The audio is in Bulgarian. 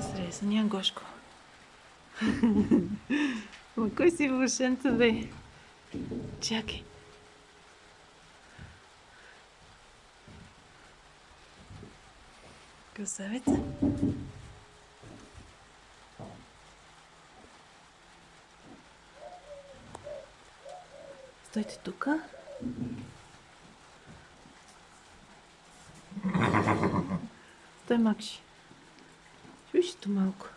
Срезания Гошко. Ма кой си вълшенца, бе? Чакай. Красавец. Стойте тук. Стой, Макши. Чуеш то малко?